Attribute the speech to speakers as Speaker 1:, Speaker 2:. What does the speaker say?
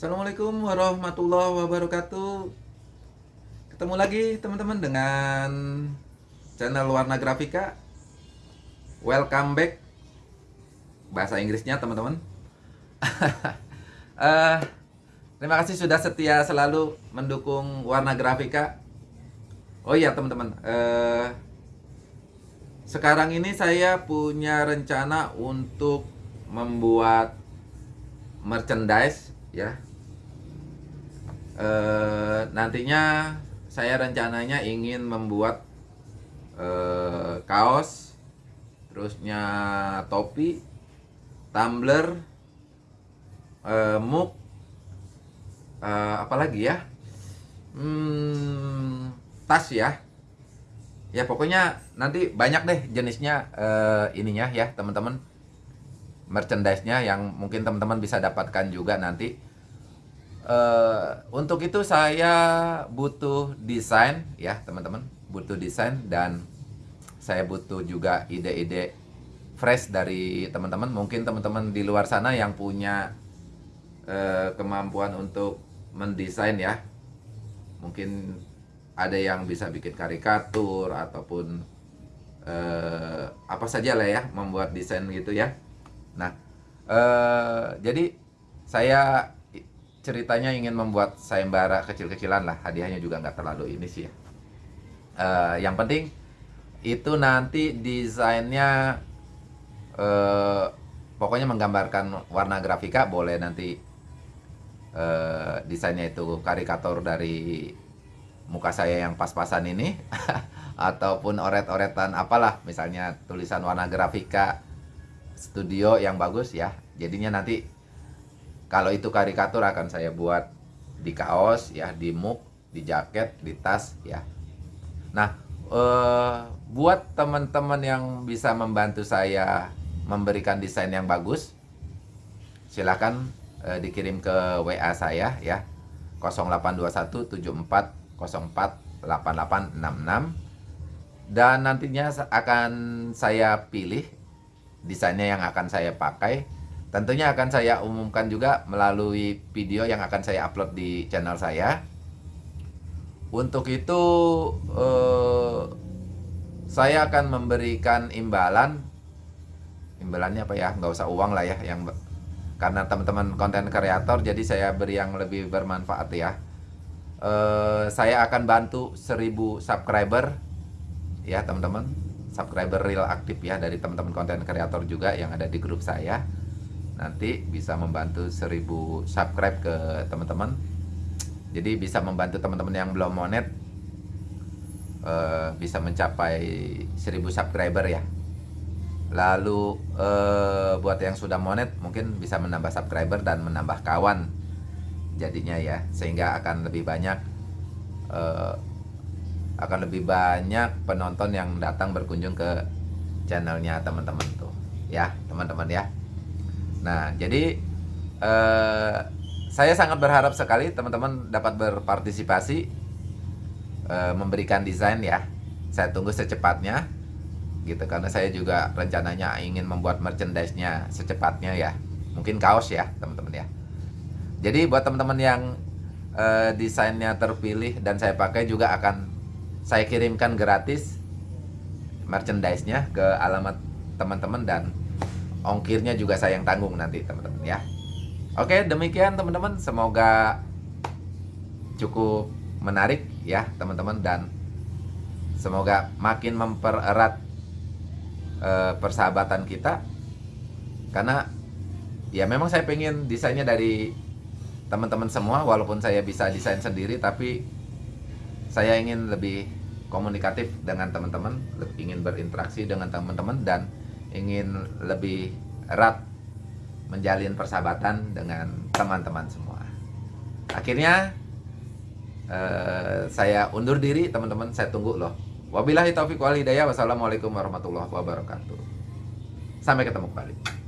Speaker 1: Assalamualaikum warahmatullahi wabarakatuh. Ketemu lagi teman-teman dengan channel Warna Grafika. Welcome back. Bahasa Inggrisnya teman-teman. Uh, Terima kasih sudah setia selalu mendukung Warna Grafika. Oh iya teman-teman uh, Sekarang ini saya punya rencana untuk membuat merchandise ya Eh, nantinya saya rencananya ingin membuat uh, kaos, terusnya topi, tumbler, uh, mug, uh, apalagi ya, hmm, tas ya. Ya pokoknya nanti banyak deh jenisnya uh, ininya ya teman-teman. Merchandise-nya yang mungkin teman-teman bisa dapatkan juga nanti Uh, untuk itu saya butuh desain ya teman-teman. Butuh desain dan saya butuh juga ide-ide fresh dari teman-teman. Mungkin teman-teman di luar sana yang punya uh, kemampuan untuk mendesain ya. Mungkin ada yang bisa bikin karikatur ataupun uh, apa saja lah ya membuat desain gitu ya. Nah uh, jadi saya ceritanya ingin membuat sayembara kecil-kecilan lah. Hadiahnya juga nggak terlalu ini sih ya. Uh, yang penting itu nanti desainnya uh, pokoknya menggambarkan warna grafika boleh nanti uh, desainnya itu karikatur dari muka saya yang pas-pasan ini ataupun oret-oretan apalah. Misalnya tulisan warna grafika studio yang bagus ya. Jadinya nanti kalau itu karikatur akan saya buat di kaos ya, di mug, di jaket, di tas ya. Nah, eh, buat teman-teman yang bisa membantu saya memberikan desain yang bagus, silahkan eh, dikirim ke WA saya ya. 082174048866 dan nantinya akan saya pilih desainnya yang akan saya pakai Tentunya akan saya umumkan juga melalui video yang akan saya upload di channel saya. Untuk itu eh, saya akan memberikan imbalan. Imbalannya apa ya? Nggak usah uang lah ya, yang karena teman-teman konten kreator, jadi saya beri yang lebih bermanfaat ya. Eh, saya akan bantu 1000 subscriber ya teman-teman subscriber real aktif ya dari teman-teman konten kreator juga yang ada di grup saya nanti bisa membantu 1000 subscribe ke teman-teman. Jadi bisa membantu teman-teman yang belum monet uh, bisa mencapai 1000 subscriber ya. Lalu uh, buat yang sudah monet mungkin bisa menambah subscriber dan menambah kawan jadinya ya. Sehingga akan lebih banyak uh, akan lebih banyak penonton yang datang berkunjung ke channelnya teman-teman tuh. Ya teman-teman ya Nah, jadi eh, saya sangat berharap sekali teman-teman dapat berpartisipasi eh, memberikan desain ya. Saya tunggu secepatnya gitu karena saya juga rencananya ingin membuat merchandise-nya secepatnya ya. Mungkin kaos ya, teman-teman ya. Jadi buat teman-teman yang eh, desainnya terpilih dan saya pakai juga akan saya kirimkan gratis merchandise-nya ke alamat teman-teman dan ongkirnya juga saya yang tanggung nanti teman-teman ya. Oke demikian teman-teman. Semoga cukup menarik ya teman-teman dan semoga makin mempererat uh, persahabatan kita. Karena ya memang saya pengen desainnya dari teman-teman semua walaupun saya bisa desain sendiri tapi saya ingin lebih komunikatif dengan teman-teman ingin berinteraksi dengan teman-teman dan ingin lebih erat menjalin persahabatan dengan teman-teman semua. Akhirnya eh, saya undur diri teman-teman, saya tunggu loh. Wabillahi taufiq wal hidayah. Wassalamualaikum warahmatullahi wabarakatuh. Sampai ketemu kembali.